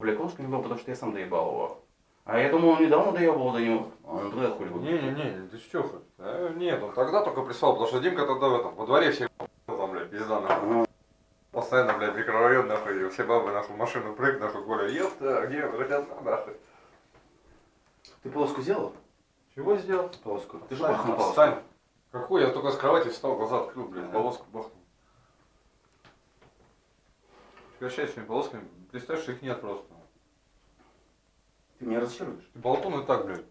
Бля, колышко не было, потому что я сам доебал его. А я думал, он недавно доебал до него. А он тогда хули был. Не-не-не, ты что? А, нет, он тогда только прислал, потому что Димка тогда в этом, во дворе все там, блядь, пизда нахуй. Постоянно, блядь, микрорайон нахуй, все бабы нахуй в машину прыг, нахуй, Коля, ёпта, где, хотят нахуй. Ты полоску сделал? Чего сделал? Полоску. Ты же бахнул полоску. Встань. Какой? Я только с кровати встал, глаза открыл, блядь, Ага. полоску бахнул. Прекращай своими полосками, представь, что их нет просто. Ты меня разочаруешь? Ты болтун и так, блядь.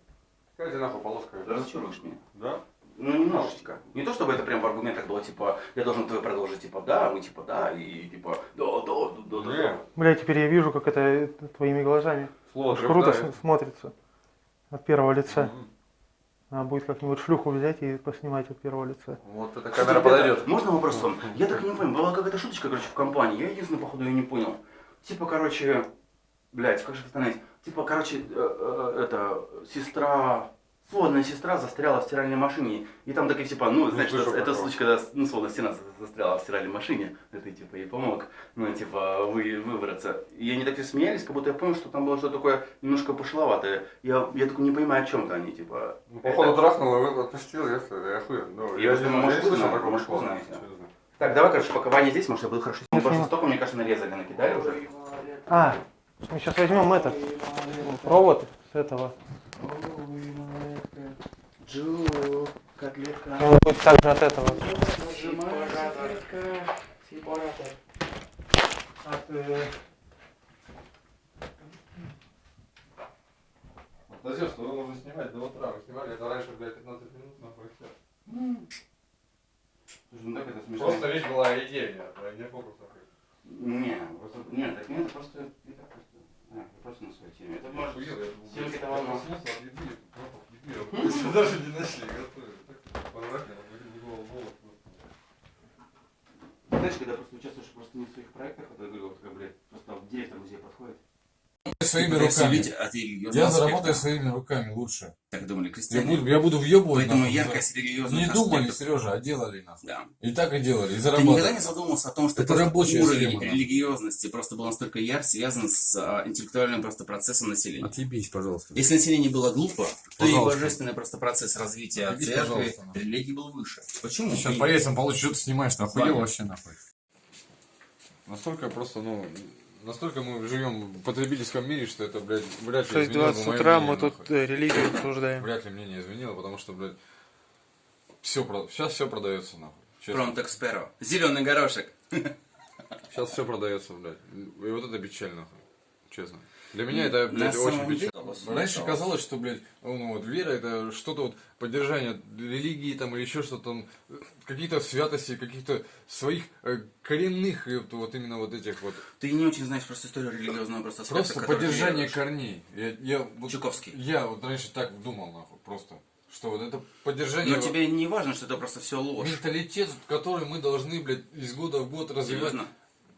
Какая тебе нахуй полоска? Ты разочаруешь меня. Да? Ну, немножечко. Не то, чтобы это прям в аргументах было, типа, я должен твой продолжить, типа, да, мы, типа, да, и, типа, да, да, да, да, да. Бля, теперь я вижу, как это твоими глазами. слово Уж круто смотрится. От первого лица. Надо будет как-нибудь шлюху взять и поснимать от первого лица. Вот эта Кстати, камера ребята, подойдет. Можно вопрос вам? Я так и не понял, была какая-то шуточка, короче, в компании, я единственное, походу, ее не понял. Типа, короче, блядь, как же это остановить? Типа, короче, э, э, это, сестра, сводная сестра застряла в стиральной машине, и там такие, типа, ну, знаешь, слышал это, случай, когда, ну, сводная стена за- застряла в стиральной машине, это, типа, ей помог, ну, типа, вы, выбраться. И они так и смеялись, как будто я понял, что там было что-то такое немножко пошловатое. Я, я такой не понимаю, о чем-то они, типа. Ну, походу это- трахнул и отпустил, я, я хуй. Ну, Я я, не, может, я знаю, такого может, шло. знаете. Так, давай, короче, пока Ваня здесь, может, я буду хорошо. Я что сниму. столько, мне кажется, нарезали, накидали уже. А, мы сейчас возьмем этот провод с этого. Джу, котлетка. Он будет также от этого. От, Подожди, что нужно снимать до утра. Мы снимали это раньше, блядь, 15 минут, нахуй. Слушай, ну. Просто речь была а не фокус нахуй. Не, просто, нет, так нет, это просто, это просто, а, я просто на своей теме. Это может, я это волна. проснулся от еды, запах еды, мы даже не начали готовить. Так понравилось, в голову волос знаешь, когда просто участвуешь просто не в своих проектах, это я говорю, вот, как, блядь, просто директор музея подходит. Своими руками. от Я заработаю своими руками лучше. Так думали Я крестьяне. буду, я буду въебывать. Поэтому нахуй, яркость религиозных Не думали, аспектов- Сережа, а делали нахуй. Да. И так и делали, и Ты зарабатывали. никогда не задумывался о том, что Это рабочая уровень схема, да. религиозности просто был настолько яр, связан с а, интеллектуальным просто процессом населения. Отъебись, пожалуйста. Если население было глупо, то и Пожалуйста. божественный просто процесс развития Отъебись, церкви, пожалуйста, религии был выше. Почему? Сейчас И- по рейсам получишь, что ты снимаешь, нахуй, вообще нахуй. Настолько просто, ну, настолько мы живем в потребительском мире, что это, блядь, вряд ли 6.20 изменило бы мое утра мнение, мы тут нахуй. э, религию обсуждаем. Вряд ли мнение изменило, потому что, блядь, все, сейчас все продается, нахуй. Пронто Эксперо. Зеленый горошек. Сейчас все продается, блядь. И вот это печально, нахуй. Честно. Для меня это, блядь, На очень печально. Раньше казалось, что, блядь, ну вот вера это что-то вот поддержание религии там или еще что-то там, какие-то святости, каких-то своих э, коренных вот именно вот этих вот. Ты не очень знаешь просто историю религиозного просто аспекта, Просто поддержание корней. Я, я, вот, Чуковский. я вот раньше так думал, нахуй, просто. Что вот это поддержание Но тебе не важно, что это просто все ложь. менталитет, который мы должны, блядь, из года в год развивать, Серьезно?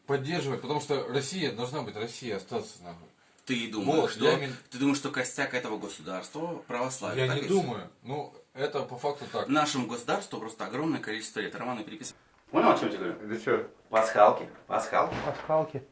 поддерживать, потому что Россия должна быть Россия, остаться нахуй. Ты думаешь, Вот, что, я ты думаешь, что костяк этого государства православие. Я так не думаю. Ну, это по факту так. Нашему государству просто огромное количество лет. Романы переписывают. Понял, о чем я тебе говорю? Ты что? Пасхалки, пасхалки. Пасхалки.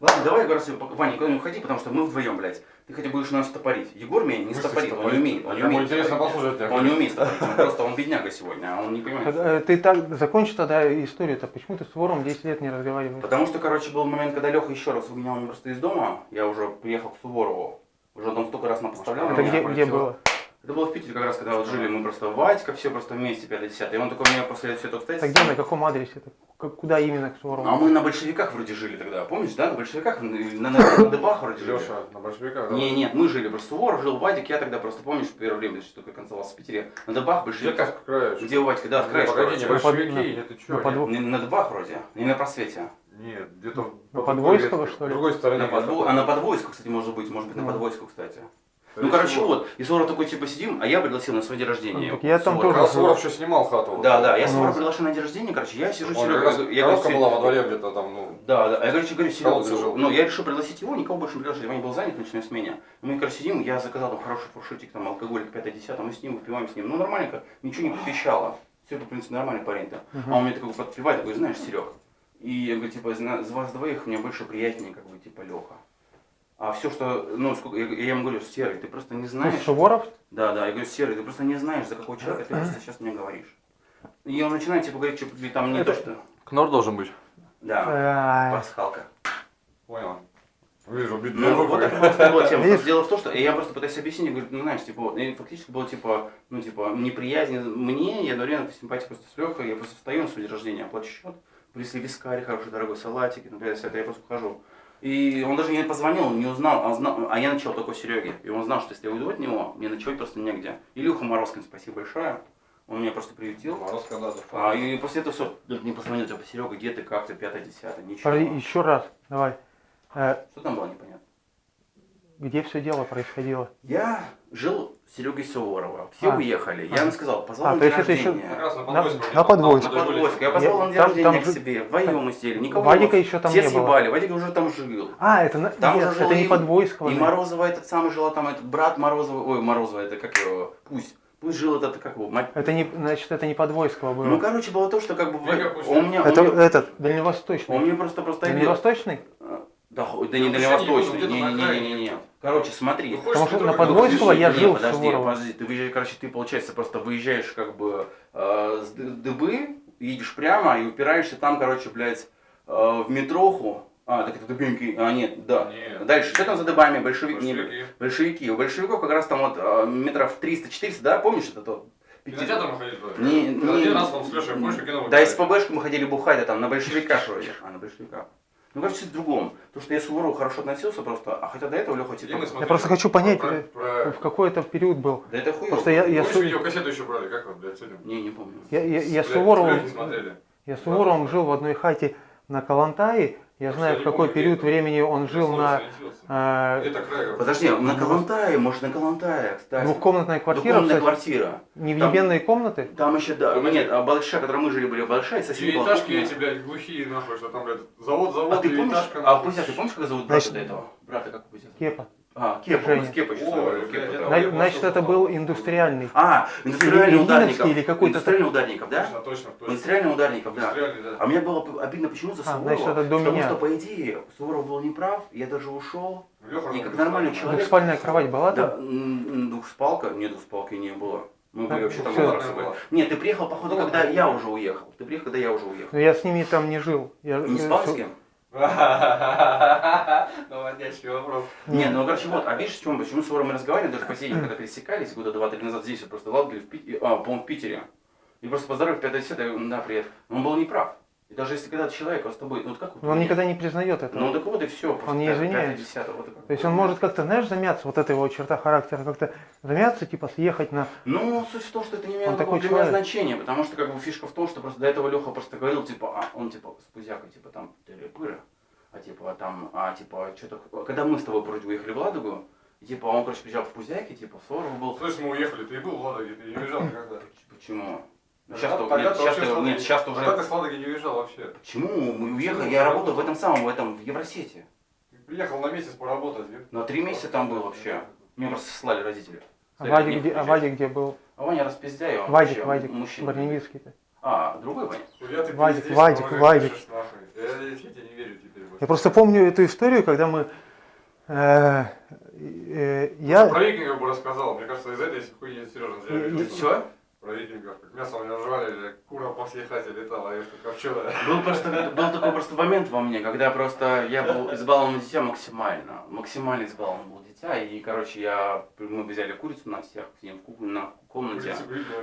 Ладно, давай, говорю, пока Ваня, никуда не уходи, потому что мы вдвоем, блядь. Ты хотя будешь нас стопорить. Егор меня не Мысли стопорит, он не умеет. Он не умеет интересно послушать. Он не умеет стопорить, он просто, он бедняга сегодня, а он не понимает. Э, Ты так закончи тогда историю-то. Почему ты с вором 10 лет не разговариваешь? Потому что, короче, был момент, когда Леха еще раз выгонял меня просто из дома, я уже приехал к Суворову, уже там столько раз напоставлял. Это где, где было? Это было в Питере как раз, когда вот жили мы просто Вадька, все просто вместе, 5-10. И он такой меня после все это Это обстоятельства. где, на каком адресе? Это к- Куда именно к Суворову? А мы на большевиках вроде жили тогда, помнишь, да? На большевиках, на, на, на, Дебах вроде жили. Леша, на большевиках, да? Не, нет, мы жили, просто Суворов жил, Вадик, я тогда просто, помнишь, в первое время, что только концевался в Питере, на Дебах, Где большевиках, где у Вадька, да, в краешке, Погоди, не большевики, на что? на Дебах вроде, не на просвете. Нет, где-то На по Подвойского, другой что ли? другой стороне. На подво... А на подвойску, кстати, может быть, может быть, на подвойску, кстати. Ну, короче, вот. вот, и Суворов такой, типа, сидим, а я пригласил на свой день рождения. Так я там Суворова. тоже Когда Суворов еще снимал хату. Да, да, я Ну. Суворова приглашен на день рождения, короче, я сижу, Он Серега, раз я коробка «Се- была во дворе где-то там, ну. Да, да, а я, короче, говорю, Серега, Колодцы говорю, жил. ну, я решил пригласить его, никого больше не приглашать, Ваня был занят ночной смене. Ну, мы, короче, сидим, я заказал там хороший фуршетик, там, алкоголик 5-10, мы с ним выпиваем с ним, ну, нормальненько, ничего не посвящало. Серега, в принципе, нормальный парень-то. А он мне такой подпевает, такой, знаешь, Серег, и я говорю, типа, из вас двоих мне больше приятнее, как бы, типа, Леха. А все, что, ну, сколько, я, я ему говорю, Серый, ты просто не знаешь. Суворов? Да, да, я говорю, Серый, ты просто не знаешь, за какого человека ты просто сейчас мне говоришь. И он начинает, типа, говорить, что там не то, что... Кнор должен быть. Да, пасхалка. Понял. Вижу, бит- Ну, вот это просто была тема. Видишь? Дело в том, что я просто пытаюсь объяснить, говорю, ну, знаешь, типа, и фактически было, типа, ну, типа, неприязнь мне, я одновременно симпатия просто с Лехой, я просто встаю на свой день рождения, оплачу счет, принесли вискарь, хороший дорогой салатик, например, все это, я просто ухожу. И он даже не позвонил, не узнал, а, знал, а я начал только у Сереги. И он знал, что если я уйду от него, мне ночевать просто негде. Илюха Морозкин, спасибо большое. Он меня просто приютил. Мороз когда А, и после этого все, не позвонил, типа, Серега, где ты, как ты, пятое, десятое, ничего. подожди, еще раз, давай. Э, Что там было? Где все дело происходило? Я жил с Серегой Суворова. Все А. уехали. Я А. ему сказал, позвал А, на день еще- рождения. Раз на На- на подвойске. На Подвойске. Я позвал на день Там- рождения там к себе. Вдвоем мы сели. Никого Вадика еще там Все не было. съебали. Вадик уже там жил. А, это, Там нет, уже жил это не и- Подвойского. И. Морозова этот самый жила там, этот брат Морозова, ой, Морозова, это как его, пусть. Пусть жил этот, как его, мать. Это не, значит, это не Подвойского было. Ну, короче, было то, что как бы... Он мне, он это мне- этот, дальневосточный. он мне просто просто. Дальневосточный? Да, да не дальневосточный. не буду, где-то на Не-не-не-не. Короче, смотри. Потому что на Подвойского я Не, жил с подожди, Суворовым. подожди, ты выезжаешь, короче, ты, получается, просто выезжаешь как бы э, с Дыбы, едешь прямо и упираешься там, короче, блядь, э, в метроху. А, так это Дыбенки, а нет, да. Нет. Дальше, что там за Дыбами, большевики? не- Большевики. большевики. У большевиков как раз там вот э, метров 300-400, да, помнишь это тот? Кинотеатр мы ходили туда? Не, не, Один раз там с Лешей больше кино Да, из ПБшки мы ходили бухать, а там на большевиках вроде. А, на большевиках. Ну, кажется, в другом. То, что я с Суворову хорошо относился просто, а хотя до этого Леха типа... смотрели Я просто хочу понять, про- э, про- в какой это период был. Да это хуёво. Просто я, я, Помнишь, Су- видеокассету еще брали? Как вы, блядь, сегодня? Не, не помню. я, я, я с Суворовым, я с Суворовым жил в одной хате на Калантае. Я знаю, в не какой период времени он жил на э. Подожди, на Калантае, может на Калантае, кстати. двухкомнатной квартире, Двухкомнатная квартира. невъебенные комнаты. Там еще, да, нет, а большая, которая мы жили, были большая, и соседи была Девятиэтажки эти, блядь, глухие, нахуй, что там, блядь, завод, завод, А ты помнишь, а. Пузя, ты помнишь, как зовут брата Значит- до этого? Брата как Пузя? Кепа. А, Кепа, Женя. мы с Кепой еще Ой, с тобой, блядь, Кепа, да. На- Значит, это был индустриальный. А, индустриальный Или ударников. Или какой-то Индустриальный ударников, да? Точно, точно, точно. Индустриальный ударников, да. Индустриальный, да. А мне было обидно почему за А, Суворова, значит, это до потому меня. что, по идее, Суворов был неправ, я даже ушел. Лёха И же как нормальный человек. Двухспальная кровать была Да, там? двухспалка? Нет, двухспалки не было. Мы были А, вообще там были. Нет, ты приехал, походу, когда я уже уехал. Ты приехал, когда я уже уехал. Но я с ними там не жил. Я, Не спал с кем? Наводящий вопрос. Нет, ну короче, вот, а видишь, чем, почему с Суворовым мы разговаривали, даже по сети, когда пересекались, года два-три назад здесь, вот просто в Латгале, в Питере, а, по-моему, в Питере. И просто поздоровив 50 я говорю, да, привет. Он был неправ. И даже если когда человек с тобой, ну вот как вот... Он никогда не признает этого. Ну так вот и все. Он не извиняется. вот. То есть он может как-то, знаешь, замяться, вот эта его черта характера, как-то замяться, типа съехать на... Ну, суть в том, что это не имело Он такого такой для меня человек. значения, потому что как бы фишка в том, что просто до этого Леха просто говорил, типа, а, он типа с Пузякой, типа там тыры-пыры, а типа а там, а типа что-то, когда мы с тобой вроде уехали в Ладогу, и, типа он, короче, приезжал в Пузяке, типа, в Суворов был, Слышь, мы уехали, ты и был в Ладоге, ты не уезжал никогда. почему? Ну, Сейчас-то, тогда нет, ты вообще сейчас-то, с Ладоги- нет, Тогда уже, ты с Ладоги не уезжал вообще. почему мы уехали, я работал в этом самом, в этом, в Евросети, Ты приехал на месяц поработать. на три месяца там был вообще, меня просто слали родители. А Вадик, «Нет, где, а приезжай». Вадик где был? А Ваня распиздяй, он Вадик, вообще Вадик, мужчина. Барневицкий-то. А, другой Ваня? Ты Вадик, пиздишь, Вадик, Вадик. Я, я, я тебе не верю теперь. Я просто помню эту историю, когда мы... э, э, я... Про викингов бы рассказал. Мне кажется, из этой хуйни Сережа зря. Все? А. Был просто был такой просто момент во мне, когда просто я был избалован дитя максимально. Максимально избалован был дитя. И, короче, я мы взяли курицу на всех, сидим в ку- на комнате.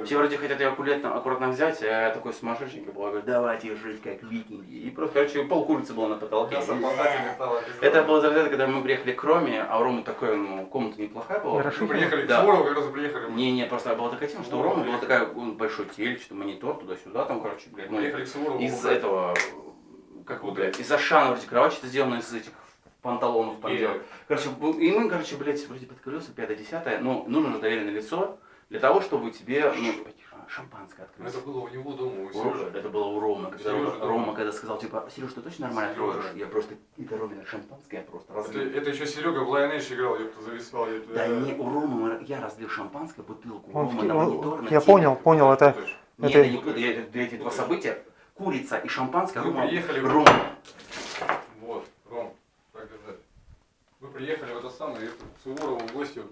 Все вроде хотят ее аккуратно, аккуратно взять, а я такой сумасшедший был, я говорю, давайте жить как викинги. И просто, короче, пол курицы было на потолке. Летало. пиздец. Это было тогда, когда мы приехали к Роме, а у Ромы такой, ну, комната неплохая была. Хорошо. Приехали к Да. Суворову, как раз приехали. мы. Не, не, просто была такая тема, что у Ромы была такая большой телек, что монитор туда-сюда, там, короче, блядь, ну, Приехали к Суворову. из этого, как его, блядь, из Ашана вроде кровать что-то сделано из этих панталонов И- делают. Короче, и мы, короче, блядь, вроде под колеса, пятое, десятое, ну, нужно же доверенное лицо для того, чтобы тебе, ну, шампанское Ну, открыть. Это было у него дома, у Сережи. Это было у Ромы, когда Сережа Рома. Рома когда сказал, типа, Сереж, ты точно нормально Сережа. откроешь? Я просто, это Ромина шампанское, я просто Это, разлил. это еще Серега в Lion играл, я зависал. я- Да не, у Ромы мы- я разлил шампанское, бутылку, Он Ромы в- на он- монитор, на я понял, понял, это... Нет, Это- я не путаю, я- это- эти два события, курица и шампанское, Рома, приехали- Рома. Вы приехали в это самое, к Суворову в гости,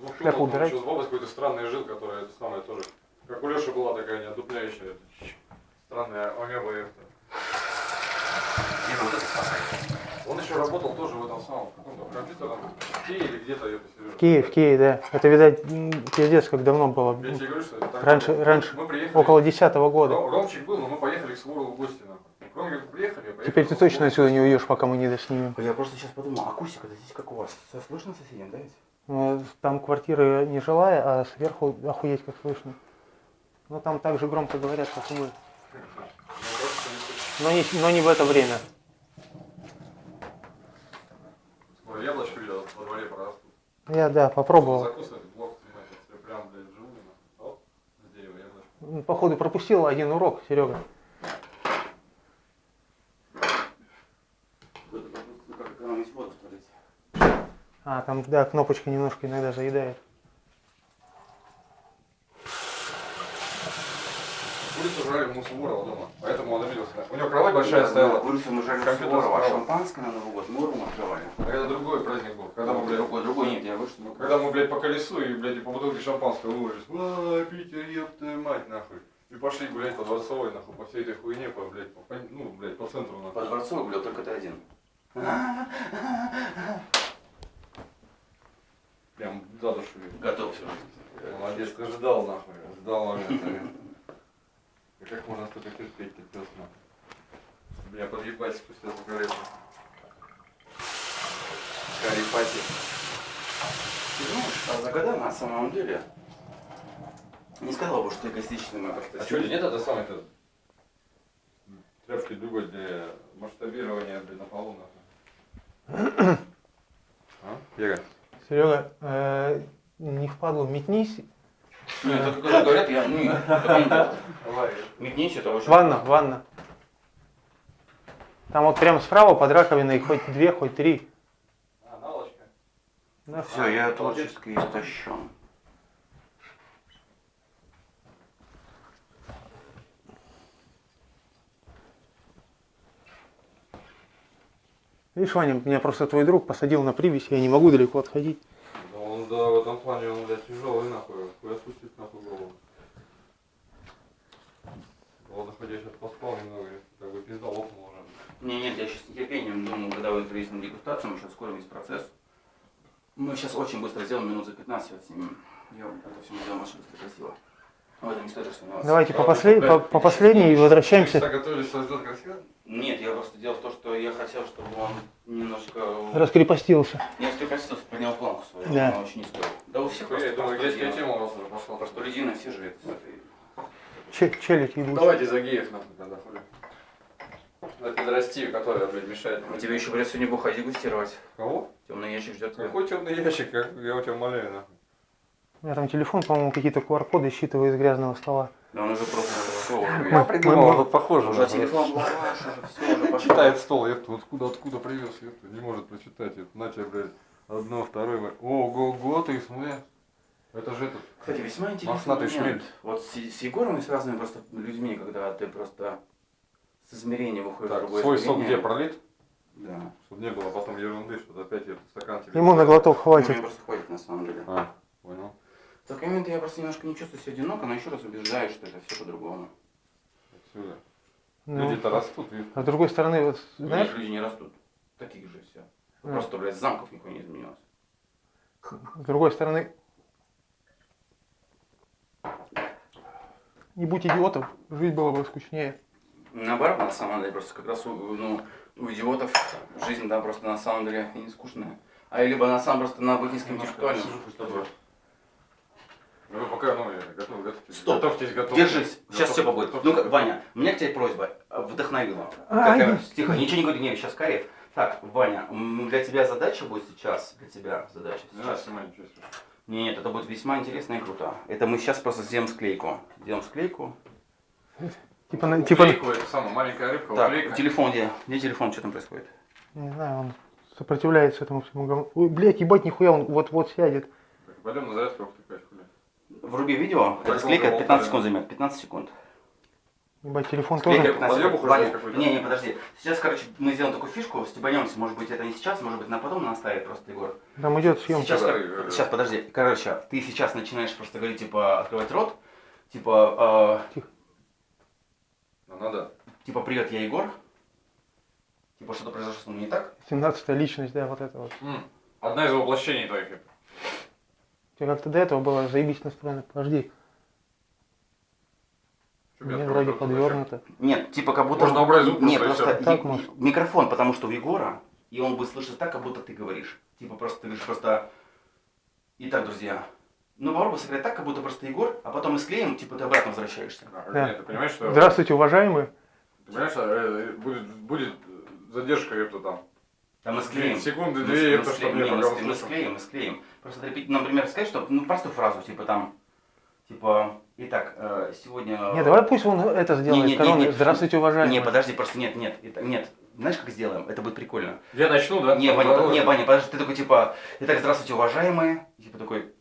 вот, в Шляпу убирай. еще с бабой какой-то странный жил, которая это самое тоже, как у Леши была такая неотдупляющая, это, странная амеба это. Он еще работал тоже в этом самом, в каком-то компьютерном, в Киеве или где-то это, Сережа. В Киев, в Киеве, да. Это, видать, пиздец, как давно было. Я тебе говорю, что это так Раньше- раньше, Мы приехали, Около десятого года. Ром- Ромчик был, но мы поехали к Суворову в гости, нахуй. Кроме как приехали, я поехал Теперь ты точно отсюда не уйдешь, пока мы не доснимем. Я просто сейчас подумал, акустика здесь как у вас? Все слышно соседям, да ведь? Ну, Там квартиры не жилая, а сверху охуеть как слышно. Но там так же громко говорят, как и мы. Но не, но не в это время. Скоро яблочко видел, во дворе прорастут. Я, да, попробовал. Закусывать, блок снимать, если прям, блядь, вживую, нахуй. Оп, с дерева яблочко. М, Походу пропустил один урок, Серега. Вот это просто как экономить воду, смотрите. А, там, да, кнопочка немножко иногда заедает. Курицу жрали ему Суворова дома, поэтому он обиделся. У него кровать большая стояла. Курицу мы жали Компьютер Суворова, а шампанское на Новый год мы Урум открывали. А это другой праздник был. Когда мы, блядь, Другой, другой нет, я вышел. когда мы, блядь, по колесу и, блядь, и по бутылке шампанского выложились. А, Питер, ёб твою мать, нахуй. И пошли гулять по Дворцовой, нахуй, по всей этой хуйне, по, блядь, по, по- ну, блядь, по центру, По нахуй. дворцу гулял только ты один. Прям за душу. Готов все. Молодец, ты ждал, нахуй, И как можно столько терпеть, ты пес, нахуй. Бля, подъебать спустя по колесу. Карипати. Ты знаешь, а Загада на самом деле не сказал бы, что эгоистичный мы просто А что, нет это самое-то? Тряпки другой для масштабирования, блин, на полу, нахуй. А? Ега. Серега, э, не впадлу, метнись. Нет, это когда говорят, я, ну. Давай. Метнись, это очень... Ванна, ванна. Там вот прямо справа под раковиной хоть две, хоть три. А, налочка. Да, Все, я творчески истощен. Видишь, Ваня, меня просто твой друг посадил на привязь, я не могу далеко отходить. Да он, да, в этом плане он, блядь, тяжелый, нахуй. Хуй отпустить, нахуй, голову. Ладно, хоть я сейчас поспал немного, как бы пизда лопнул уже. Не, нет, я сейчас с нетерпением думаю, когда вы приедете на дегустацию, мы сейчас скоро весь процесс. Мы сейчас очень быстро сделаем, минут за 15 отснимем. Я это все сделаем очень быстро, красиво. В этом не стоит сомневаться. Давайте по, послед- по, по последней и возвращаемся. Всегда готовились создать красиво? Нет, я просто дело в том, что я хотел, чтобы он немножко... Раскрепостился. Не раскрепостился, поднял планку свою, Да. она очень низкая. Да у всех Я просто думаю, детская тема у вас уже пошла. Простолюдины все же это с этой... Че- челядь ебучая. Давайте за геев нахуй тогда За пидорастию, которая, блядь, мешает. А тебе еще, блядь, сегодня бухать дегустировать. Кого? Темный ящик ждет тебя. Какой темный ящик, как- я у тебя умоляю, нахуй. У меня там телефон, по-моему, какие-то QR-коды считывает из грязного стола. Да он уже просто уже. Я придумал, вот похоже. Уже телефон был ваш, уже все, уже пошло. Читает стол, это откуда, откуда привез, это не может прочитать. Это, на тебе, блядь, одно, второе. Ого-го, ты смотри. Это же этот. Кстати, весьма интересный момент. Вот с, с Егором и с разными просто людьми, когда ты просто с измерения выходишь в Так, другое свой сок измерение. где пролит? Да. Чтобы не было потом ерунды, что опять этот стакан тебе. Ему на глоток Мне хватит. просто хватит на самом деле. А, понял. В такой момент я просто немножко не чувствую себя одиноко, но еще раз убеждаюсь, что это все по-другому. Отсюда. Ну, Люди-то растут, видишь. а с другой стороны, вот, знаешь, люди не растут. Таких же все. А. Просто, блядь, замков никакой не изменилось. с другой стороны, не будь идиотов, жить было бы скучнее. Наоборот, на самом деле, просто как раз у, ну, у идиотов жизнь, да, просто на самом деле не скучная. А либо на самом просто на быть низкоинтеллектуальным, чтобы... Ну, вы пока, ну, я готов, готовьтесь. Стоп. Готовьтесь, готовьтесь. Держись, сейчас все побудет. готовьтесь. Ну-ка, Ваня, у меня к тебе просьба, вдохновила. Ай. Какая- Тихо, ничего не говори, не, сейчас Карев. Так, Ваня, для тебя задача будет сейчас, для тебя задача Не сейчас. ничего себе. Нет, нет, это будет весьма интересно и круто. Это мы сейчас просто сделаем склейку. Делаем склейку. Типа, на- типа, Уклейку, это самая маленькая рыбка, Так, уклейка. телефон где? Где телефон, что там происходит? не знаю, он сопротивляется этому всему говну. Ой, блядь, ебать, нихуя, он вот-вот сядет. Так, Пойдем на зарядку втыкать. Вруби видео, Так, эта склейка вот, 15 да. секунд займет, 15 секунд. Ебать, телефон Склейка. тоже. 15 Подъёбу секунд. хоть Ваня, какой-то? Не, не, подожди. Сейчас, короче, мы сделаем такую фишку, стебанемся, может быть, это не сейчас, может быть, на потом наставит просто Егор. Там идет съемка. Сейчас, Да, кор- сейчас, подожди. Короче, ты сейчас начинаешь просто говорить, типа, открывать рот, типа, э, Ну, надо. типа, привет, я Егор. Типа, что-то произошло со мной не так. 17 личность, да, вот это вот. М, Одна из воплощений твоих. У тебя как-то до этого было заебись настроено. Подожди, мне вроде подвернуто. Нет, типа, как будто... Можно убрать звук Нет, просто. Так может. микрофон, потому что у Егора, и он будет слышать так, как будто ты говоришь. Типа, просто ты говоришь просто... Итак, друзья, ну попробуй сыграть так, как будто просто Егор, а потом мы склеим, типа, ты обратно возвращаешься. Да. Нет, ты понимаешь, что... Здравствуйте, уважаемые. Ты понимаешь, что э, будет, будет задержка, ёпта, там. Там мы склеим. Секунды, две, мы чтобы склеим, мне не, мы мы склеим, мы склеим. Просто например, например, сказать, что, ну, простую фразу, типа там, типа, итак, э, сегодня... Не, давай пусть он это сделает. не, не, Короны. не. Здравствуйте, уважаемые. Не, подожди, просто нет, нет, это- нет. Знаешь, как сделаем? Это будет прикольно. Я начну, да? Не, Ваня, не, Ваня, подожди, ты такой, типа, итак, здравствуйте, уважаемые. И, Типа такой,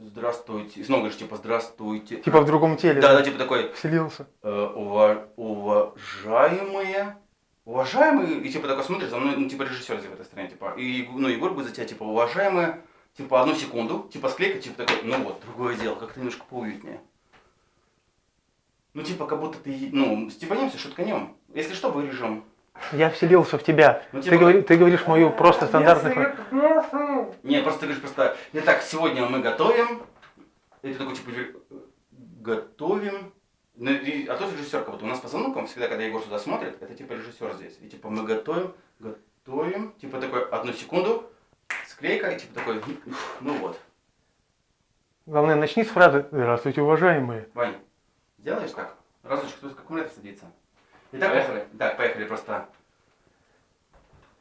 здравствуйте. И снова говоришь, типа, здравствуйте. Типа в другом теле. Да, да, типа такой, Вселился. э, ува- уважаемые, уважаемые, и типа такой смотришь, за мной, ну, типа режиссер в этой стране, типа, и, ну, Егор будет за тебя, типа, уважаемые, типа, одну секунду, типа, склейка, типа, такой, ну вот, другое дело, как-то немножко поуютнее. Ну, типа, как будто ты, ну, степанемся, шутканем. Если что, вырежем. Я вселился в тебя. Ну, Ты, говори- ты говоришь мою просто стандартную фразу. Не, просто ты говоришь просто, итак, сегодня мы готовим, и ты такой, типа, готовим, Ну, и- а тот режиссер, как будто у нас по звонкам, всегда, когда Егор сюда смотрит, это типа режиссер здесь. И типа мы готовим, готовим, типа такой, одну секунду, склейка, и типа такой, ну вот. Главное, начни с фразы «Здравствуйте, уважаемые». Вань, сделаешь так? Разочек, кто с аккумулятор садится. Итак, Поехали. поехали. Так, поехали просто.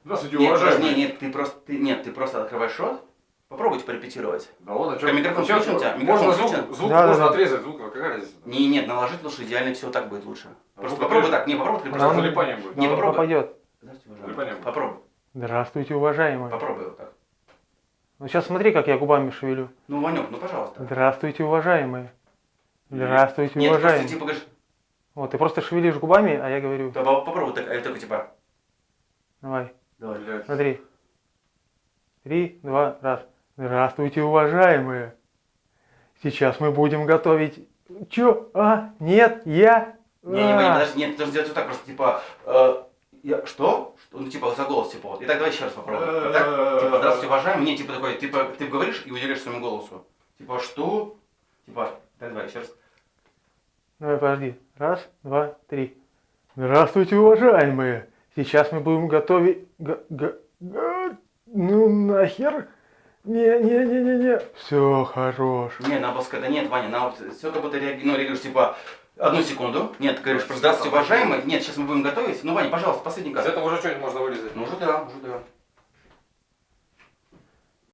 Здравствуйте, Нет, уважаемые. нет, ты просто, ты, нет, ты просто открываешь рот, попробуйте порепетировать. Да ладно, А микрофон включен у тебя? Микрофон Можно звук, включен? звук Да, да, можно да. отрезать, звук, какая разница? Не, нет, наложить лучше, идеально все так будет лучше. А Просто попробуй так, не, попробуй, ты Да, просто... он- залипание будет. Не, Да, он попробуй. попадет. Здравствуйте, уважаемый. будет. Попробуй, Здравствуйте, уважаемые. попробуй вот так. Ну сейчас смотри, как я губами шевелю. Ну, Ванек, ну пожалуйста. Здравствуйте, уважаемые. Здравствуйте, Нет, просто уважаемые. типа говоришь, Вот, ты просто шевелишь губами, а я говорю, да, по- попробуй так, а я такой типа, давай, давай. Блядь. смотри. Три, два, раз. Здравствуйте, уважаемые. Сейчас мы будем готовить... Чё? А? Нет, я... Не, не, А. Ваня, подожди, нет, ты должен сделать вот так, просто типа, э, я, что? Что? Ну, типа, за голос, типа, вот. Итак, давай еще раз попробуем. Вот так, типа, здравствуйте, уважаемый. Не, типа, такой, типа, ты говоришь и уделяешь своему голосу. Типа, что? Типа, так, давай, еще раз. Давай, подожди. Раз, два, три. Здравствуйте, уважаемые. Сейчас мы будем готовить... г- г- г- Ну нахер? Не-не-не-не-не. Все, хорош. Не, на баска, да нет, Ваня, на вот все как будто реаги- ну, реагируешь, типа, одну секунду. Нет, ты говоришь, просто здравствуйте, уважаемый. Нет, сейчас мы будем готовить. Ну, Ваня, пожалуйста, последний Из кадр. этого уже что-нибудь можно вырезать. Ну, уже да, уже да.